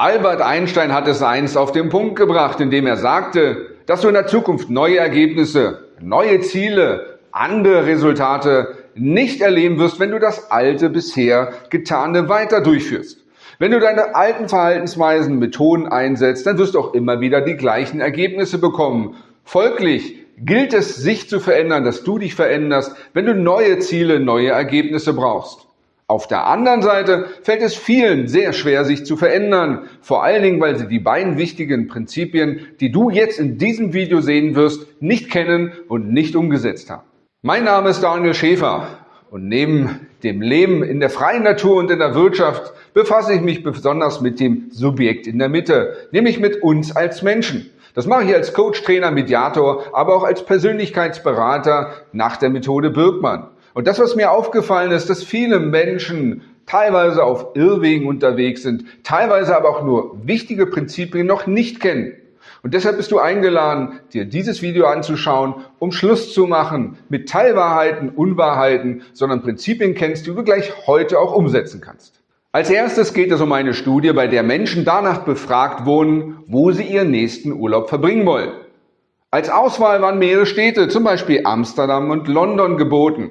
Albert Einstein hat es einst auf den Punkt gebracht, indem er sagte, dass du in der Zukunft neue Ergebnisse, neue Ziele, andere Resultate nicht erleben wirst, wenn du das alte bisher getane weiter durchführst. Wenn du deine alten Verhaltensweisen, Methoden einsetzt, dann wirst du auch immer wieder die gleichen Ergebnisse bekommen. Folglich gilt es, sich zu verändern, dass du dich veränderst, wenn du neue Ziele, neue Ergebnisse brauchst. Auf der anderen Seite fällt es vielen sehr schwer, sich zu verändern, vor allen Dingen, weil sie die beiden wichtigen Prinzipien, die du jetzt in diesem Video sehen wirst, nicht kennen und nicht umgesetzt haben. Mein Name ist Daniel Schäfer und neben dem Leben in der freien Natur und in der Wirtschaft befasse ich mich besonders mit dem Subjekt in der Mitte, nämlich mit uns als Menschen. Das mache ich als Coach, Trainer, Mediator, aber auch als Persönlichkeitsberater nach der Methode Birkmann. Und das, was mir aufgefallen ist, dass viele Menschen teilweise auf Irrwegen unterwegs sind, teilweise aber auch nur wichtige Prinzipien noch nicht kennen. Und deshalb bist du eingeladen, dir dieses Video anzuschauen, um Schluss zu machen mit Teilwahrheiten, Unwahrheiten, sondern Prinzipien kennst, die du gleich heute auch umsetzen kannst. Als erstes geht es um eine Studie, bei der Menschen danach befragt wurden, wo sie ihren nächsten Urlaub verbringen wollen. Als Auswahl waren mehrere Städte, zum Beispiel Amsterdam und London, geboten.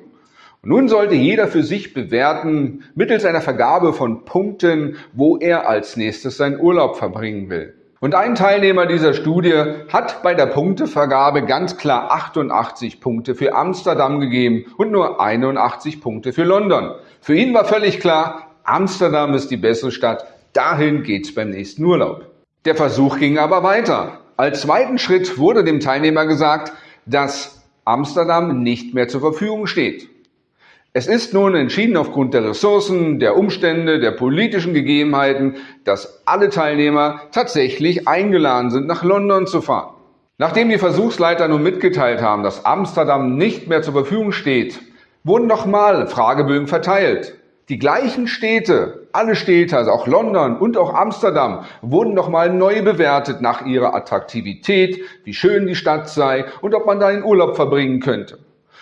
Nun sollte jeder für sich bewerten, mittels einer Vergabe von Punkten, wo er als nächstes seinen Urlaub verbringen will. Und ein Teilnehmer dieser Studie hat bei der Punktevergabe ganz klar 88 Punkte für Amsterdam gegeben und nur 81 Punkte für London. Für ihn war völlig klar, Amsterdam ist die bessere Stadt, dahin geht's beim nächsten Urlaub. Der Versuch ging aber weiter. Als zweiten Schritt wurde dem Teilnehmer gesagt, dass Amsterdam nicht mehr zur Verfügung steht. Es ist nun entschieden aufgrund der Ressourcen, der Umstände, der politischen Gegebenheiten, dass alle Teilnehmer tatsächlich eingeladen sind, nach London zu fahren. Nachdem die Versuchsleiter nun mitgeteilt haben, dass Amsterdam nicht mehr zur Verfügung steht, wurden nochmal Fragebögen verteilt. Die gleichen Städte, alle Städte, also auch London und auch Amsterdam, wurden nochmal neu bewertet nach ihrer Attraktivität, wie schön die Stadt sei und ob man da in Urlaub verbringen könnte.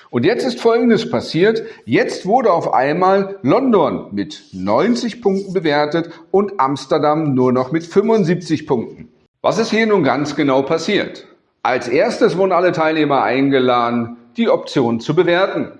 Und jetzt ist Folgendes passiert. Jetzt wurde auf einmal London mit 90 Punkten bewertet und Amsterdam nur noch mit 75 Punkten. Was ist hier nun ganz genau passiert? Als erstes wurden alle Teilnehmer eingeladen, die Option zu bewerten.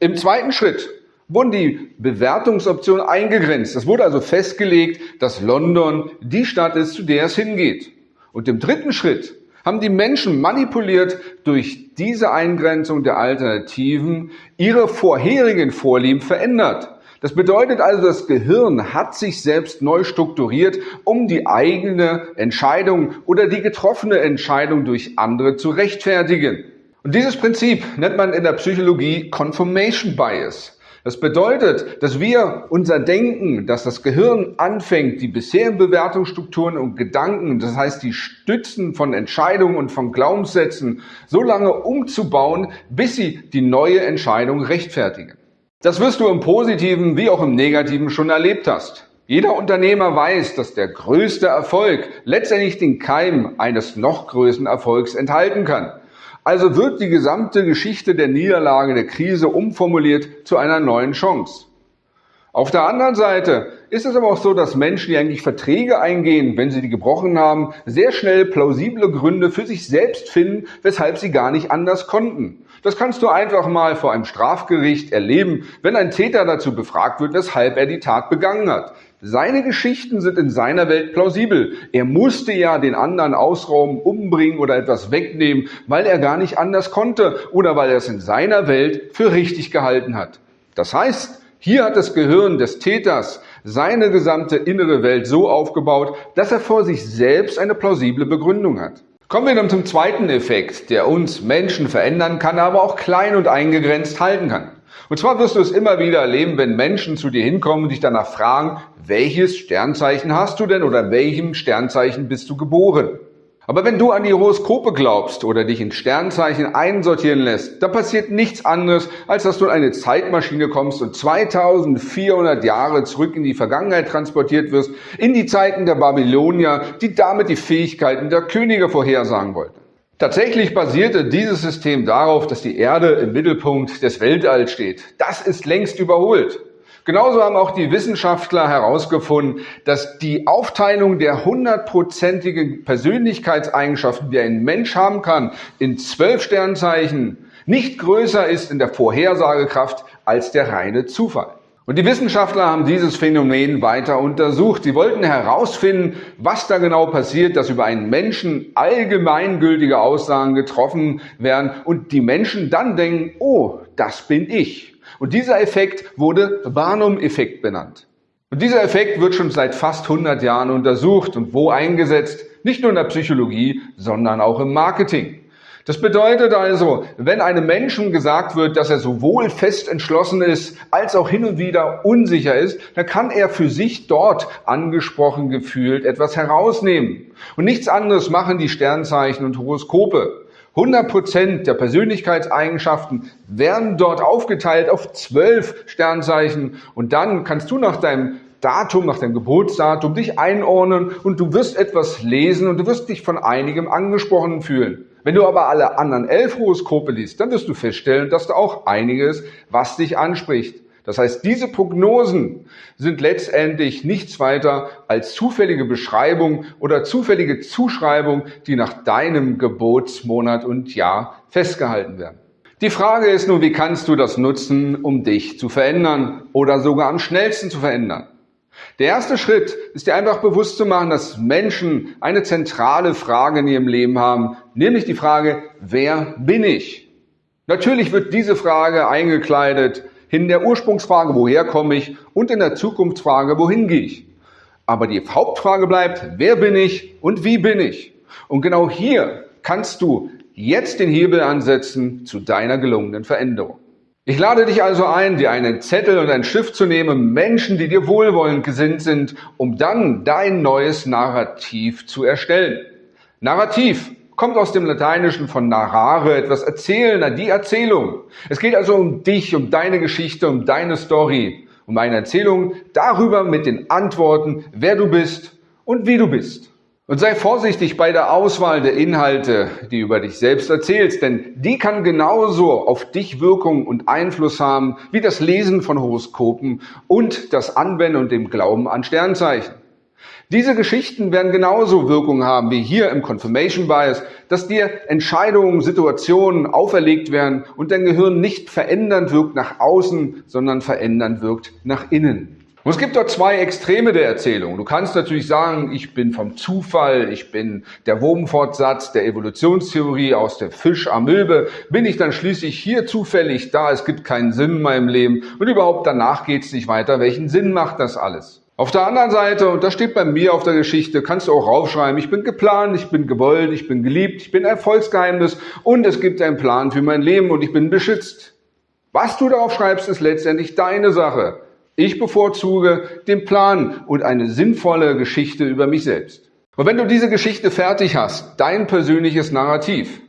Im zweiten Schritt wurden die Bewertungsoptionen eingegrenzt. Es wurde also festgelegt, dass London die Stadt ist, zu der es hingeht. Und im dritten Schritt haben die Menschen manipuliert durch diese Eingrenzung der Alternativen ihre vorherigen Vorlieben verändert. Das bedeutet also, das Gehirn hat sich selbst neu strukturiert, um die eigene Entscheidung oder die getroffene Entscheidung durch andere zu rechtfertigen. Und dieses Prinzip nennt man in der Psychologie Confirmation Bias. Das bedeutet, dass wir unser Denken, dass das Gehirn anfängt, die bisherigen Bewertungsstrukturen und Gedanken, das heißt die Stützen von Entscheidungen und von Glaubenssätzen, so lange umzubauen, bis sie die neue Entscheidung rechtfertigen. Das wirst du im positiven wie auch im negativen schon erlebt hast. Jeder Unternehmer weiß, dass der größte Erfolg letztendlich den Keim eines noch größeren Erfolgs enthalten kann. Also wird die gesamte Geschichte der Niederlage, der Krise umformuliert zu einer neuen Chance. Auf der anderen Seite ist es aber auch so, dass Menschen, die eigentlich Verträge eingehen, wenn sie die gebrochen haben, sehr schnell plausible Gründe für sich selbst finden, weshalb sie gar nicht anders konnten. Das kannst du einfach mal vor einem Strafgericht erleben, wenn ein Täter dazu befragt wird, weshalb er die Tat begangen hat. Seine Geschichten sind in seiner Welt plausibel. Er musste ja den anderen ausrauben, umbringen oder etwas wegnehmen, weil er gar nicht anders konnte oder weil er es in seiner Welt für richtig gehalten hat. Das heißt, hier hat das Gehirn des Täters seine gesamte innere Welt so aufgebaut, dass er vor sich selbst eine plausible Begründung hat. Kommen wir nun zum zweiten Effekt, der uns Menschen verändern kann, aber auch klein und eingegrenzt halten kann. Und zwar wirst du es immer wieder erleben, wenn Menschen zu dir hinkommen und dich danach fragen, welches Sternzeichen hast du denn oder welchem Sternzeichen bist du geboren? Aber wenn du an die Horoskope glaubst oder dich in Sternzeichen einsortieren lässt, dann passiert nichts anderes, als dass du in eine Zeitmaschine kommst und 2400 Jahre zurück in die Vergangenheit transportiert wirst, in die Zeiten der Babylonier, die damit die Fähigkeiten der Könige vorhersagen wollten. Tatsächlich basierte dieses System darauf, dass die Erde im Mittelpunkt des Weltalls steht. Das ist längst überholt. Genauso haben auch die Wissenschaftler herausgefunden, dass die Aufteilung der hundertprozentigen Persönlichkeitseigenschaften, die ein Mensch haben kann, in zwölf Sternzeichen nicht größer ist in der Vorhersagekraft als der reine Zufall. Und die Wissenschaftler haben dieses Phänomen weiter untersucht. Sie wollten herausfinden, was da genau passiert, dass über einen Menschen allgemeingültige Aussagen getroffen werden und die Menschen dann denken, oh, das bin ich. Und dieser Effekt wurde Barnum-Effekt benannt. Und dieser Effekt wird schon seit fast 100 Jahren untersucht und wo eingesetzt? Nicht nur in der Psychologie, sondern auch im Marketing. Das bedeutet also, wenn einem Menschen gesagt wird, dass er sowohl fest entschlossen ist, als auch hin und wieder unsicher ist, dann kann er für sich dort angesprochen gefühlt etwas herausnehmen. Und nichts anderes machen die Sternzeichen und Horoskope. 100 Prozent der Persönlichkeitseigenschaften werden dort aufgeteilt auf zwölf Sternzeichen und dann kannst du nach deinem Datum, nach deinem Geburtsdatum dich einordnen und du wirst etwas lesen und du wirst dich von einigem angesprochen fühlen. Wenn du aber alle anderen elf Horoskope liest, dann wirst du feststellen, dass da auch einiges, was dich anspricht. Das heißt, diese Prognosen sind letztendlich nichts weiter als zufällige Beschreibung oder zufällige Zuschreibung, die nach deinem Geburtsmonat und Jahr festgehalten werden. Die Frage ist nun, wie kannst du das nutzen, um dich zu verändern oder sogar am schnellsten zu verändern? Der erste Schritt ist dir einfach bewusst zu machen, dass Menschen eine zentrale Frage in ihrem Leben haben, nämlich die Frage, wer bin ich? Natürlich wird diese Frage eingekleidet in der Ursprungsfrage, woher komme ich, und in der Zukunftsfrage, wohin gehe ich. Aber die Hauptfrage bleibt, wer bin ich und wie bin ich? Und genau hier kannst du jetzt den Hebel ansetzen zu deiner gelungenen Veränderung. Ich lade dich also ein, dir einen Zettel und einen Stift zu nehmen, Menschen, die dir wohlwollend gesinnt sind, um dann dein neues Narrativ zu erstellen. Narrativ kommt aus dem Lateinischen von narrare, etwas erzählen, die Erzählung. Es geht also um dich, um deine Geschichte, um deine Story, um eine Erzählung darüber mit den Antworten, wer du bist und wie du bist. Und sei vorsichtig bei der Auswahl der Inhalte, die über dich selbst erzählst, denn die kann genauso auf dich Wirkung und Einfluss haben wie das Lesen von Horoskopen und das Anwenden und dem Glauben an Sternzeichen. Diese Geschichten werden genauso Wirkung haben wie hier im Confirmation Bias, dass dir Entscheidungen, Situationen auferlegt werden und dein Gehirn nicht verändernd wirkt nach außen, sondern verändernd wirkt nach innen. Und es gibt dort zwei Extreme der Erzählung. Du kannst natürlich sagen, ich bin vom Zufall, ich bin der Wurmfortsatz der Evolutionstheorie aus der Fisch-Amöbe, bin ich dann schließlich hier zufällig da, es gibt keinen Sinn in meinem Leben und überhaupt danach geht es nicht weiter. Welchen Sinn macht das alles? Auf der anderen Seite, und das steht bei mir auf der Geschichte, kannst du auch raufschreiben, ich bin geplant, ich bin gewollt, ich bin geliebt, ich bin Erfolgsgeheimnis und es gibt einen Plan für mein Leben und ich bin beschützt. Was du darauf schreibst, ist letztendlich deine Sache. Ich bevorzuge den Plan und eine sinnvolle Geschichte über mich selbst. Und wenn du diese Geschichte fertig hast, dein persönliches Narrativ,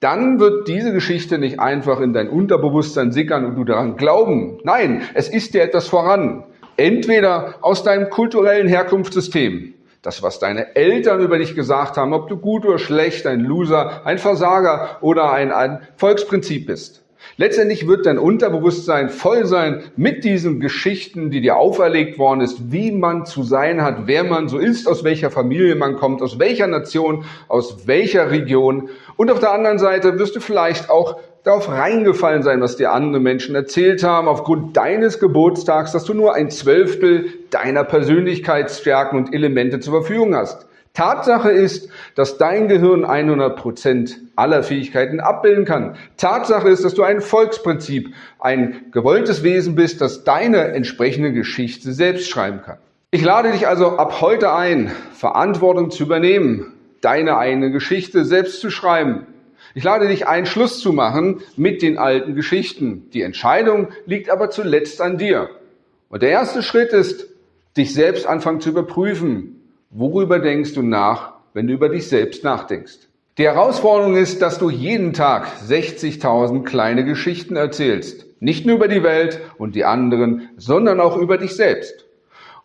dann wird diese Geschichte nicht einfach in dein Unterbewusstsein sickern und du daran glauben. Nein, es ist dir etwas voran. Entweder aus deinem kulturellen Herkunftssystem, das, was deine Eltern über dich gesagt haben, ob du gut oder schlecht, ein Loser, ein Versager oder ein, ein Volksprinzip bist. Letztendlich wird dein Unterbewusstsein voll sein mit diesen Geschichten, die dir auferlegt worden ist, wie man zu sein hat, wer man so ist, aus welcher Familie man kommt, aus welcher Nation, aus welcher Region. Und auf der anderen Seite wirst du vielleicht auch darauf reingefallen sein, was dir andere Menschen erzählt haben, aufgrund deines Geburtstags, dass du nur ein Zwölftel deiner Persönlichkeitsstärken und Elemente zur Verfügung hast. Tatsache ist, dass dein Gehirn 100 Prozent aller Fähigkeiten abbilden kann. Tatsache ist, dass du ein Volksprinzip, ein gewolltes Wesen bist, das deine entsprechende Geschichte selbst schreiben kann. Ich lade dich also ab heute ein, Verantwortung zu übernehmen, deine eigene Geschichte selbst zu schreiben ich lade dich ein, Schluss zu machen mit den alten Geschichten. Die Entscheidung liegt aber zuletzt an dir. Und der erste Schritt ist, dich selbst anfangen zu überprüfen. Worüber denkst du nach, wenn du über dich selbst nachdenkst? Die Herausforderung ist, dass du jeden Tag 60.000 kleine Geschichten erzählst. Nicht nur über die Welt und die anderen, sondern auch über dich selbst.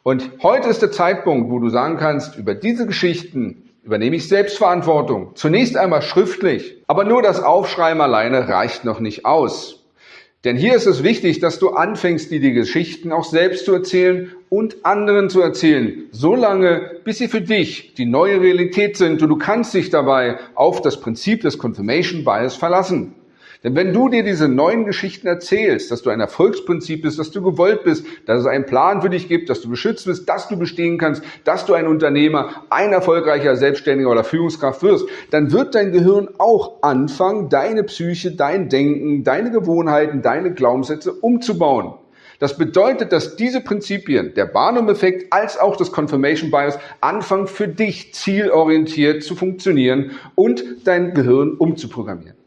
Und heute ist der Zeitpunkt, wo du sagen kannst, über diese Geschichten übernehme ich Selbstverantwortung. Zunächst einmal schriftlich. Aber nur das Aufschreiben alleine reicht noch nicht aus. Denn hier ist es wichtig, dass du anfängst, dir die Geschichten auch selbst zu erzählen und anderen zu erzählen, solange bis sie für dich die neue Realität sind und du kannst dich dabei auf das Prinzip des Confirmation Bias verlassen. Denn wenn du dir diese neuen Geschichten erzählst, dass du ein Erfolgsprinzip bist, dass du gewollt bist, dass es einen Plan für dich gibt, dass du beschützt bist, dass du bestehen kannst, dass du ein Unternehmer, ein erfolgreicher Selbstständiger oder Führungskraft wirst, dann wird dein Gehirn auch anfangen, deine Psyche, dein Denken, deine Gewohnheiten, deine Glaubenssätze umzubauen. Das bedeutet, dass diese Prinzipien, der Barnum-Effekt als auch das Confirmation Bias, anfangen für dich zielorientiert zu funktionieren und dein Gehirn umzuprogrammieren.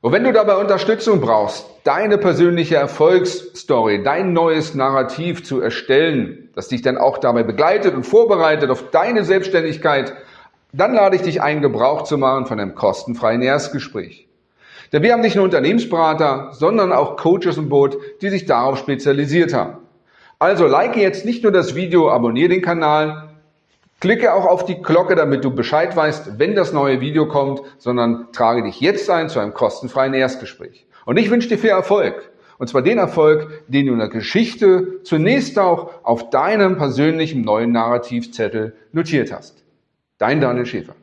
Und wenn du dabei Unterstützung brauchst, deine persönliche Erfolgsstory, dein neues Narrativ zu erstellen, das dich dann auch dabei begleitet und vorbereitet auf deine Selbstständigkeit, dann lade ich dich ein, Gebrauch zu machen von einem kostenfreien Erstgespräch. Denn wir haben nicht nur Unternehmensberater, sondern auch Coaches im Boot, die sich darauf spezialisiert haben. Also like jetzt nicht nur das Video, abonniere den Kanal, Klicke auch auf die Glocke, damit du Bescheid weißt, wenn das neue Video kommt, sondern trage dich jetzt ein zu einem kostenfreien Erstgespräch. Und ich wünsche dir viel Erfolg. Und zwar den Erfolg, den du in der Geschichte zunächst auch auf deinem persönlichen neuen Narrativzettel notiert hast. Dein Daniel Schäfer.